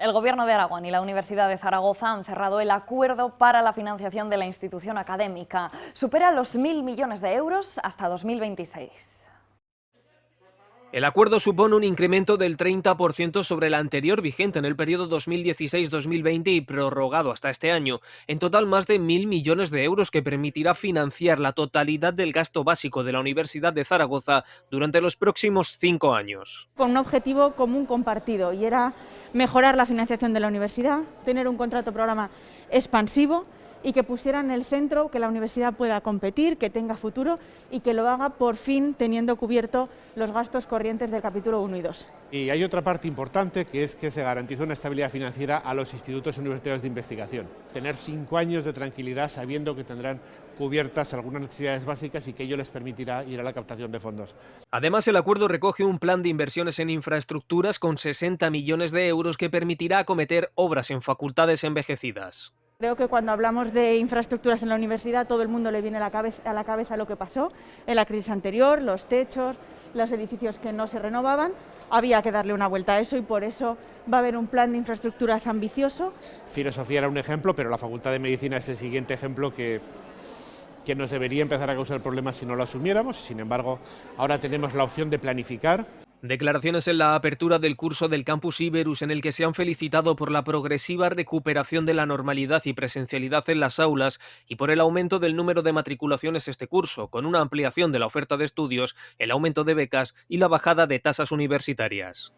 El Gobierno de Aragón y la Universidad de Zaragoza han cerrado el acuerdo para la financiación de la institución académica. Supera los mil millones de euros hasta 2026. El acuerdo supone un incremento del 30% sobre el anterior vigente en el periodo 2016-2020 y prorrogado hasta este año. En total, más de mil millones de euros que permitirá financiar la totalidad del gasto básico de la Universidad de Zaragoza durante los próximos cinco años. Con un objetivo común compartido y era mejorar la financiación de la universidad, tener un contrato programa expansivo y que pusiera en el centro que la universidad pueda competir, que tenga futuro y que lo haga por fin teniendo cubierto los gastos corrientes del capítulo 1 y 2. Y hay otra parte importante que es que se garantiza una estabilidad financiera a los institutos universitarios de investigación. Tener cinco años de tranquilidad sabiendo que tendrán cubiertas algunas necesidades básicas y que ello les permitirá ir a la captación de fondos. Además, el acuerdo recoge un plan de inversiones en infraestructuras con 60 millones de euros que permitirá acometer obras en facultades envejecidas. Creo que cuando hablamos de infraestructuras en la universidad todo el mundo le viene a la, cabeza, lo que pasó en la crisis anterior, los techos, los edificios que no se renovaban. Había que darle una vuelta a eso y por eso va a haber un plan de infraestructuras ambicioso. Filosofía era un ejemplo, pero la Facultad de Medicina es el siguiente ejemplo que, que nos debería empezar a causar problemas si no lo asumiéramos. Sin embargo, ahora tenemos la opción de planificar. Declaraciones en la apertura del curso del Campus Iberus en el que se han felicitado por la progresiva recuperación de la normalidad y presencialidad en las aulas y por el aumento del número de matriculaciones este curso, con una ampliación de la oferta de estudios, el aumento de becas y la bajada de tasas universitarias.